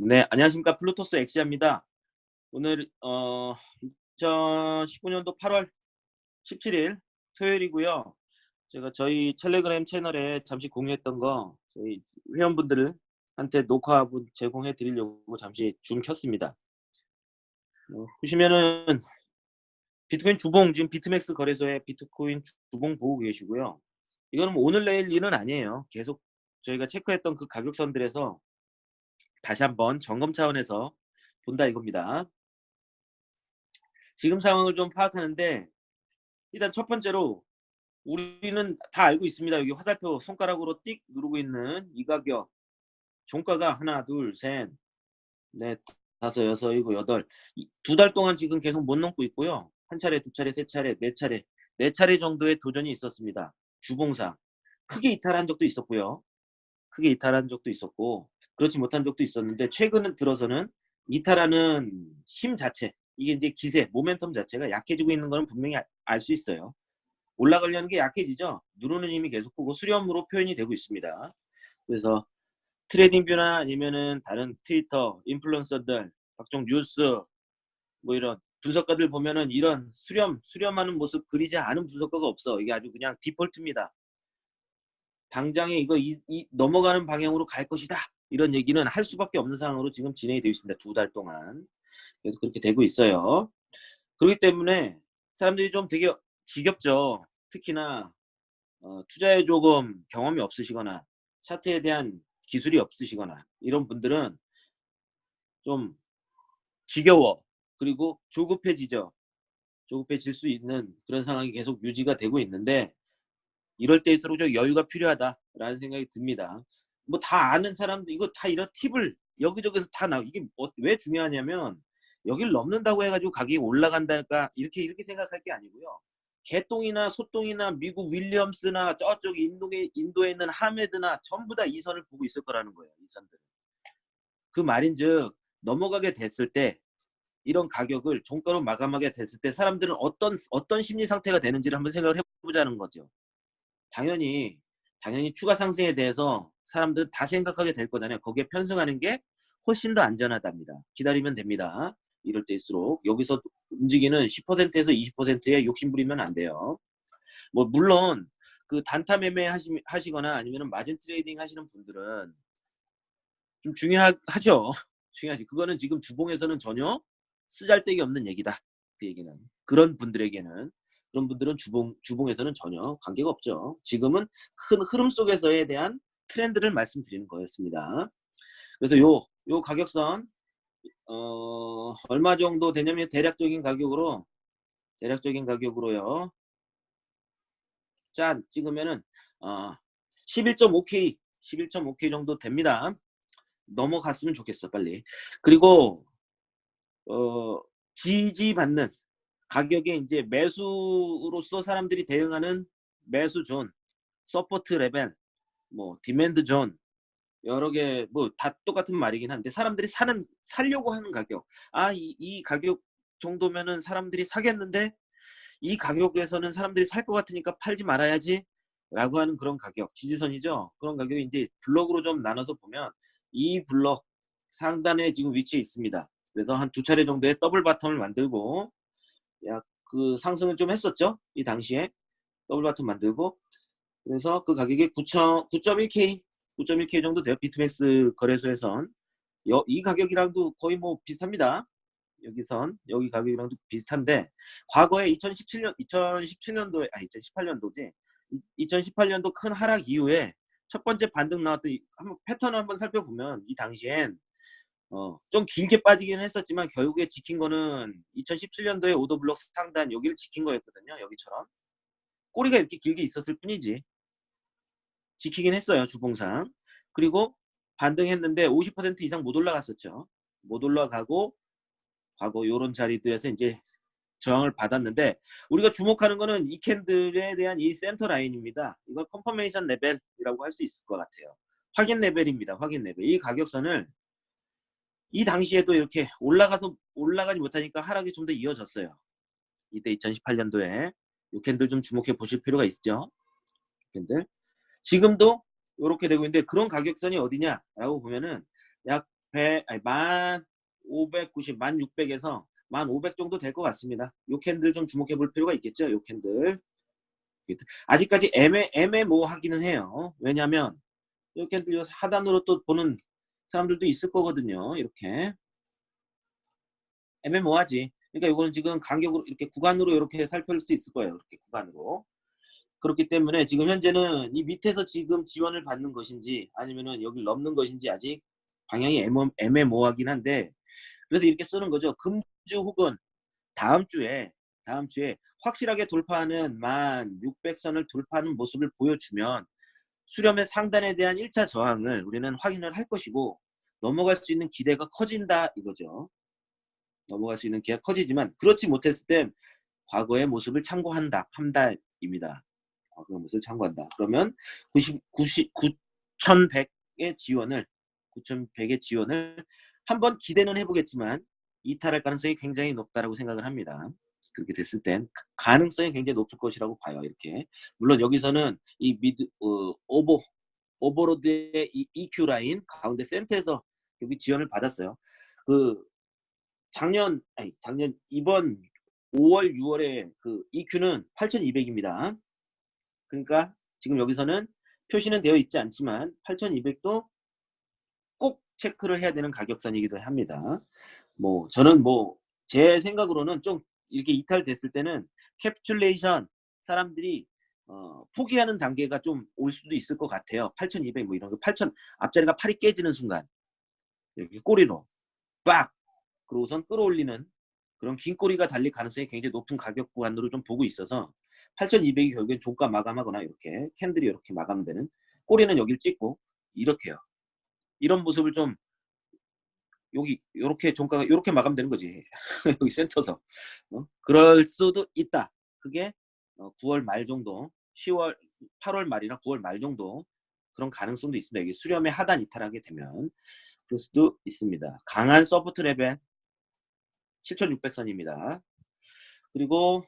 네, 안녕하십니까. 플루토스 엑시아입니다. 오늘 어 2019년도 8월 17일 토요일이고요. 제가 저희 텔레그램 채널에 잠시 공유했던 거 저희 회원분들한테 녹화분 제공해 드리려고 잠시 줌 켰습니다. 어, 보시면은 비트코인 주봉 지금 비트맥스 거래소에 비트코인 주봉 보고 계시고요. 이거는 뭐 오늘 내일 일은 아니에요. 계속 저희가 체크했던 그 가격선들에서 다시 한번 점검 차원에서 본다 이겁니다. 지금 상황을 좀 파악하는데 일단 첫 번째로 우리는 다 알고 있습니다. 여기 화살표 손가락으로 띡 누르고 있는 이 가격 종가가 하나 둘셋 넷 다섯 여섯 일곱 여덟 두 달 동안 지금 계속 못 넘고 있고요. 한 차례 두 차례 세 차례 네 차례 네 차례 정도의 도전이 있었습니다. 주봉상 크게 이탈한 적도 있었고요. 크게 이탈한 적도 있었고 그렇지 못한 적도 있었는데 최근 들어서는 이탈하는 힘 자체 이게 이제 기세 모멘텀 자체가 약해지고 있는 것은 분명히 알 수 있어요. 올라가려는 게 약해지죠? 누르는 힘이 계속 크고 수렴으로 표현이 되고 있습니다. 그래서 트레이딩 뷰나 아니면은 다른 트위터 인플루언서들 각종 뉴스 뭐 이런 분석가들 보면은 이런 수렴 수렴하는 모습 그리지 않은 분석가가 없어. 이게 아주 그냥 디폴트입니다. 당장에 이거 이, 이 넘어가는 방향으로 갈 것이다 이런 얘기는 할 수밖에 없는 상황으로 지금 진행이 되어 있습니다. 두 달 동안. 그래서 그렇게 되고 있어요. 그렇기 때문에 사람들이 좀 되게 지겹죠. 특히나 어, 투자에 조금 경험이 없으시거나 차트에 대한 기술이 없으시거나 이런 분들은 좀 지겨워. 그리고 조급해지죠. 조급해질 수 있는 그런 상황이 계속 유지가 되고 있는데 이럴 때일수록 좀 여유가 필요하다라는 생각이 듭니다. 뭐 다 아는 사람들 이거 다 이런 팁을 여기저기서 다 나. 이게 뭐, 왜 중요하냐면 여기를 넘는다고 해가지고 가격이 올라간다니까 이렇게 이렇게 생각할 게 아니고요. 개똥이나 소똥이나 미국 윌리엄스나 저쪽 인도에 인도에 있는 하메드나 전부 다 이 선을 보고 있을 거라는 거예요. 이 선들. 그 말인즉 넘어가게 됐을 때 이런 가격을 종가로 마감하게 됐을 때 사람들은 어떤 어떤 심리 상태가 되는지를 한번 생각을 해보자는 거죠. 당연히 당연히 추가 상승에 대해서 사람들은 다 생각하게 될 거잖아요. 거기에 편승하는 게 훨씬 더 안전하답니다. 기다리면 됩니다. 이럴 때일수록 여기서 움직이는 10%에서 20%에 욕심부리면 안 돼요. 뭐 물론 그 단타 매매 하시, 하시거나 아니면 margin trading 하시는 분들은 좀 중요하죠. 중요하지. 그거는 지금 주봉에서는 전혀 쓰잘데기 없는 얘기다. 그 얘기는. 그런 분들에게는 그런 분들은 주봉, 주봉에서는 전혀 관계가 없죠. 지금은 큰 흐름 속에서에 대한 트렌드를 말씀드리는 거였습니다. 그래서 요, 요 가격선, 어, 얼마 정도 되냐면 대략적인 가격으로, 대략적인 가격으로요. 짠, 찍으면은, 어, 11.5K, 11.5K 정도 됩니다. 넘어갔으면 좋겠어, 빨리. 그리고, 어, 지지받는 가격에 이제 매수로서 사람들이 대응하는 매수 zone, support level, 뭐 demand zone 여러 개 뭐 다 똑같은 말이긴 한데 사람들이 사는 살려고 하는 가격. 아이 이 가격 정도면은 사람들이 사겠는데 이 가격에서는 사람들이 살 것 같으니까 팔지 말아야지 라고 하는 그런 가격 지지선이죠? 그런 가격이 이제 블럭으로 좀 나눠서 보면 이 블럭 상단에 지금 위치해 있습니다. 그래서 한 두 차례 정도의 double bottom을 만들고 약 그 상승을 좀 했었죠? 이 당시에 double bottom 만들고 그래서 그 가격이 9.1K 9.1K 정도 돼요. 비트맥스 거래소에선 여, 이 가격이랑도 거의 뭐 비슷합니다. 여기선 여기 가격이랑도 비슷한데 과거에 2017년 2017년도에 아 2018년도지 2018년도 큰 하락 이후에 첫 번째 반등 나왔던 이, 한번 패턴을 한번 살펴보면 이 당시엔 어, 좀 길게 빠지긴 했었지만 결국에 지킨 거는 2017년도에 오더블록 상단 여기를 지킨 거였거든요. 여기처럼 꼬리가 이렇게 길게 있었을 뿐이지 지키긴 했어요. 주봉상. 그리고 반등했는데 50% 이상 못 올라갔었죠. 못 올라가고 과거 요런 자리들에서 이제 저항을 받았는데 우리가 주목하는 거는 이 candle에 대한 이 center line입니다. 이거 confirmation level이라고 할 수 있을 것 같아요. 확인 레벨입니다. 확인 레벨. 이 가격선을 이 당시에도 이렇게 올라가서 올라가지 못하니까 하락이 좀 더 이어졌어요. 이때 2018년도에 이 candle 좀 주목해 보실 필요가 있죠. candle. 지금도 이렇게 되고 있는데 그런 가격선이 어디냐라고 보면은 약 100, 아니, 만 590, 만 600에서 만500 정도 될 것 같습니다. 요 candle 좀 주목해 볼 필요가 있겠죠. 요 candle. 아직까지 애매, 애매모호하기는 해요. 왜냐하면 요 candle 하단으로 또 보는 사람들도 있을 거거든요. 이렇게. 애매모호하지. 그러니까 이거는 지금 간격으로 이렇게 구간으로 이렇게 살펴볼 수 있을 거예요. 이렇게 구간으로. 그렇기 때문에 지금 현재는 이 밑에서 지금 지원을 받는 것인지 아니면은 여기 넘는 것인지 아직 방향이 애매모호하긴 한데 그래서 이렇게 쓰는 거죠. 금주 혹은 다음 주에 다음 주에 확실하게 돌파하는 만 600선을 돌파하는 모습을 보여주면 수렴의 상단에 대한 1차 저항을 우리는 확인을 할 것이고 넘어갈 수 있는 기대가 커진다 이거죠. 넘어갈 수 있는 기회가 커지지만 그렇지 못했을 땐 과거의 모습을 참고한다 한다입니다. 과거의 모습을 참고한다. 그러면 90, 90, 9100의 지원을 9100의 지원을 한번 기대는 해보겠지만 이탈할 가능성이 굉장히 높다라고 생각을 합니다. 그렇게 됐을 땐 가능성이 굉장히 높을 것이라고 봐요. 이렇게 물론 여기서는 이 미드 어, 오버 오버로드의 이 EQ line 가운데 센터에서 여기 지원을 받았어요. 그 작년 아니 작년 이번 5월 6월에 그 EQ는 8200입니다. 그러니까 지금 여기서는 표시는 되어 있지 않지만 8200도 꼭 체크를 해야 되는 가격선이기도 합니다. 뭐 저는 뭐 제 생각으로는 좀 이렇게 이탈됐을 때는 capitulation 사람들이 어, 포기하는 단계가 좀 올 수도 있을 것 같아요. 8200 뭐 이런 거 8000 앞자리가 팔이 깨지는 순간 여기 꼬리로 빡 그러고선 끌어올리는 그런 긴 꼬리가 달릴 가능성이 굉장히 높은 가격 구간으로 좀 보고 있어서 8200이 결국엔 종가 마감하거나 이렇게 캔들이 이렇게 마감되는 꼬리는 여기를 찍고 이렇게요. 이런 모습을 좀 여기 이렇게 종가가 이렇게 마감되는 거지. 여기 센터서. 어? 그럴 수도 있다. 그게 9월 어, 말 정도, 10월, 8월 말이나 9월 말 정도 그런 가능성도 있습니다. 여기 수렴의 하단 이탈하게 되면 그럴 수도 있습니다. 강한 support level 7600선입니다. 그리고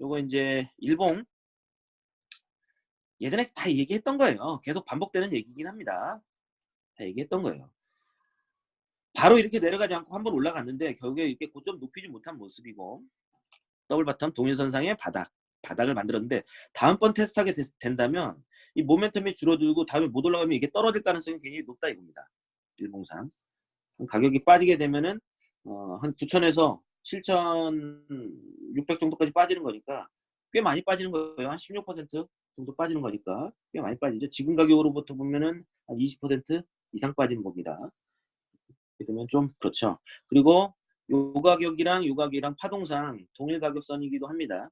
요거 이제 일봉 예전에 다 얘기했던 거예요. 계속 반복되는 얘기긴 합니다. 다 얘기했던 거예요. 바로 이렇게 내려가지 않고 한번 올라갔는데 결국에 이렇게 고점 높이지 못한 모습이고 double bottom 동일선상의 바닥 바닥을 만들었는데 다음번 테스트하게 된다면 이 모멘텀이 줄어들고 다음에 못 올라가면 이게 떨어질 가능성이 굉장히 높다 이겁니다. 일봉상 가격이 빠지게 되면은 어, 한 9천에서 7,600 정도까지 빠지는 거니까 꽤 많이 빠지는 거예요. 한 16% 정도 빠지는 거니까 꽤 많이 빠지죠. 지금 가격으로부터 보면은 한 20% 이상 빠지는 겁니다. 그러면 좀 그렇죠. 그리고 요 가격이랑 요 가격이랑 파동상 동일 가격선이기도 합니다.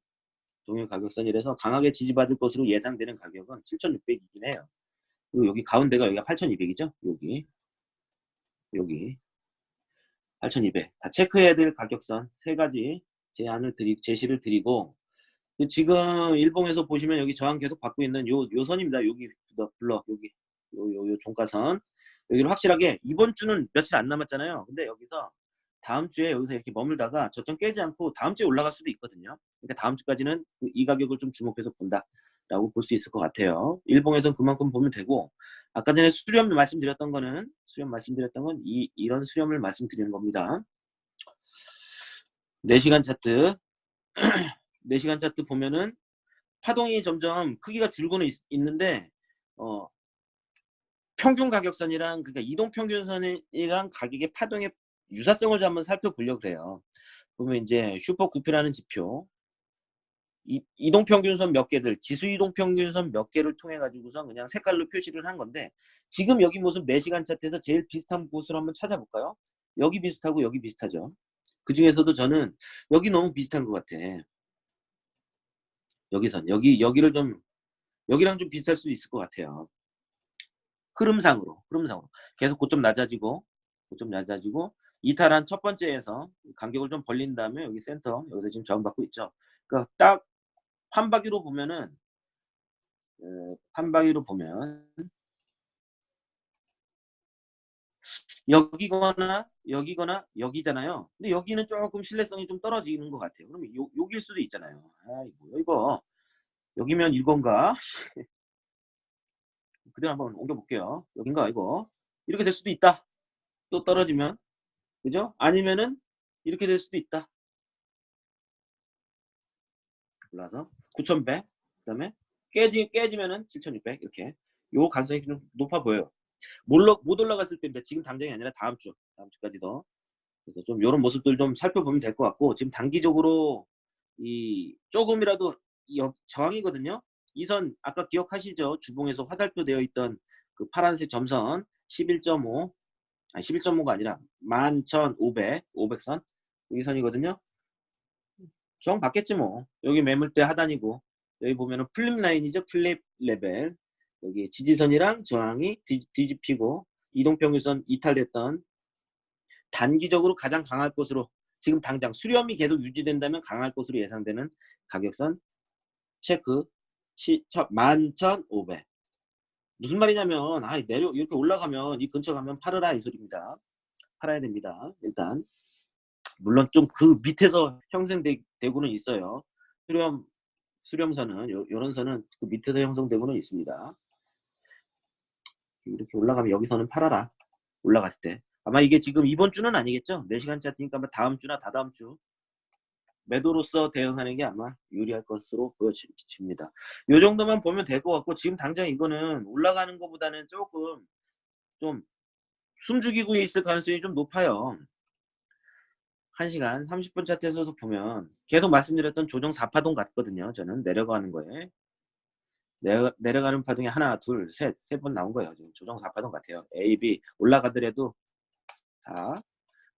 동일 가격선이라서 강하게 지지받을 것으로 예상되는 가격은 7,600이긴 해요. 그리고 여기 가운데가 여기가 8,200이죠. 여기 여기 8,200. 다 체크해야 될 가격선 세 가지 제안을 드리 제시를 드리고 지금 일봉에서 보시면 여기 저항 계속 받고 있는 요, 요 선입니다. 여기 블럭 여기 요, 요, 요 종가선 여기를 확실하게 이번 주는 며칠 안 남았잖아요. 근데 여기서 다음 주에 여기서 이렇게 머물다가 저점 깨지 않고 다음 주에 올라갈 수도 있거든요. 그러니까 다음 주까지는 그이 가격을 좀 주목해서 본다라고 볼 수 있을 것 같아요. 일봉에서는 그만큼 보면 되고 아까 전에 수렴 말씀드렸던 거는 수렴 말씀드렸던 건 이, 이런 수렴을 말씀드리는 겁니다. 4시간 차트 4시간 차트 보면은 파동이 점점 크기가 줄고는 있, 는데 어, 평균 가격선이랑 그러니까 이동 평균선이랑 가격의 파동의 유사성을 좀 한번 살펴보려고 그래요. 보면 이제 슈퍼 구피라는 지표 이, 이동평균선 몇 개들 지수 이동평균선 몇 개를 통해 가지고서 그냥 색깔로 표시를 한 건데 지금 여기 무슨 매시간 차트에서 제일 비슷한 곳을 한번 찾아볼까요? 여기 비슷하고 여기 비슷하죠. 그 중에서도 저는 여기 너무 비슷한 것 같아. 여기선 여기 여기를 좀 여기랑 좀 비슷할 수 있을 것 같아요. 흐름상으로 흐름상으로 계속 고점 낮아지고 고점 낮아지고 이탈한 첫 번째에서 간격을 좀 벌린 다음에 여기 센터 여기서 지금 저항받고 있죠. 그러니까 딱 판박이로 보면은 어, 판박이로 보면 여기거나 여기거나 여기잖아요. 근데 여기는 조금 신뢰성이 좀 떨어지는 것 같아요. 그러면 요, 여기일 수도 있잖아요. 아이고 이거 여기면 이건가? 그대로 한번 옮겨볼게요. 여긴가 이거 이렇게 될 수도 있다. 또 떨어지면 그죠? 아니면은 이렇게 될 수도 있다. 올라서 9,100 그다음에 깨지 깨지면은 7,600 이렇게 요 가능성이 좀 높아 보여요. 몰라, 못 올라갔을 때인데 지금 당장이 아니라 다음 주 다음 주까지 더 그래서 좀 이런 모습들 좀 살펴보면 될 것 같고 지금 단기적으로 이 조금이라도 이 여- 저항이거든요. 이 선 아까 기억하시죠? 주봉에서 화살표 되어 있던 그 파란색 점선 11.5 아니 11.5가 아니라 11,500 500선 여기 선이거든요. 저항 받겠지 뭐. 여기 매물대 하단이고 여기 보면은 flip 라인이죠. flip 레벨 여기 지지선이랑 저항이 뒤, 뒤집히고 이동평균선 이탈됐던 단기적으로 가장 강할 것으로 지금 당장 수렴이 계속 유지된다면 강할 것으로 예상되는 가격선 체크 시, 11,500 무슨 말이냐면 아 내려 이렇게 올라가면 이 근처 가면 팔으라 이 소리입니다 팔아야 됩니다 일단 물론 좀 그 밑에서 형성되고는 있어요. 수렴 수렴선은 요, 요런 선은 그 밑에서 형성되고는 있습니다. 이렇게 올라가면 여기서는 팔아라. 올라갔을 때. 아마 이게 지금 이번 주는 아니겠죠? 4시간 차트니까 아마 다음 주나 다다음 주 매도로서 대응하는 게 아마 유리할 것으로 보여집니다. 이 정도만 보면 될 것 같고 지금 당장 이거는 올라가는 것보다는 조금 좀 숨죽이고 있을 가능성이 좀 높아요. 1시간 30분 차트에서도 보면 계속 말씀드렸던 조정 4파동 같거든요. 저는 내려가는 거에 내려, 내려가는 파동이 하나 둘 셋 세 번 나온 거예요. 지금 조정 4파동 같아요. A, B 올라가더라도 자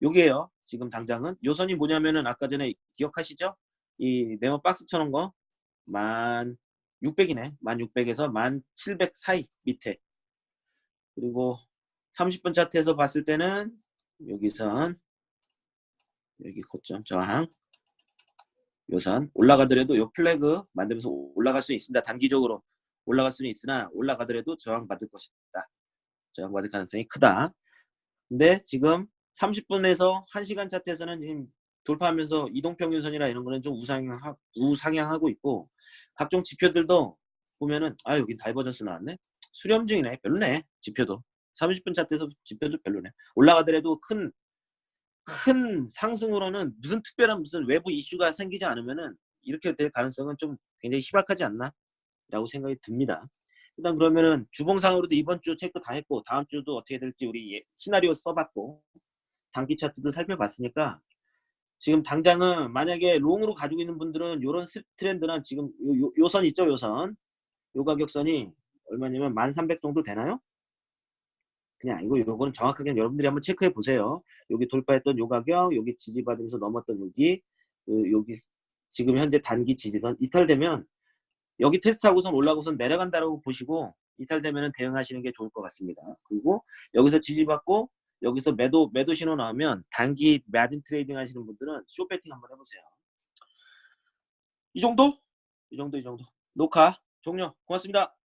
요게요. 지금 당장은 요 선이 뭐냐면은 아까 전에 기억하시죠? 이 네모 박스 쳐놓은 거 1600이네. 1600에서 1700 사이 밑에 그리고 30분 차트에서 봤을 때는 여기선 여기 고점 저항 요선 올라가더라도 요 플래그 만들면서 올라갈 수 있습니다. 단기적으로 올라갈 수는 있으나 올라가더라도 저항 받을 것이다. 저항 받을 가능성이 크다. 근데 지금 30분에서 1시간 차트에서는 지금 돌파하면서 이동평균선이나 이런 거는 좀 우상향하, 우상향하고 있고 각종 지표들도 보면은 아 여기 divergence 나왔네 수렴 중이네 별로네 지표도 30분 차트에서 지표도 별로네 올라가더라도 큰 큰 상승으로는 무슨 특별한 무슨 외부 이슈가 생기지 않으면은 이렇게 될 가능성은 좀 굉장히 희박하지 않나? 라고 생각이 듭니다. 일단 그러면은 주봉상으로도 이번 주 체크 다 했고 다음 주도 어떻게 될지 우리 예, 시나리오 써봤고 단기 차트도 살펴봤으니까 지금 당장은 만약에 long으로 가지고 있는 분들은 이런 트렌드는 지금 요, 요, 요선 있죠 요선? 요 가격선이 얼마냐면 1300 정도 되나요? 그냥 아니고 요거는 정확하게 여러분들이 한번 체크해 보세요 여기 돌파했던 요 가격 여기 지지받으면서 넘었던 여기 그 여기 지금 현재 단기 지지선 이탈되면 여기 테스트하고선 올라가고선 내려간다라고 보시고 이탈되면 대응하시는 게 좋을 것 같습니다 그리고 여기서 지지받고 여기서 매도 매도 신호 나오면 단기 마진 trading 하시는 분들은 short 베팅 한번 해보세요. 이 정도? 이 정도 이 정도. 녹화 종료. 고맙습니다.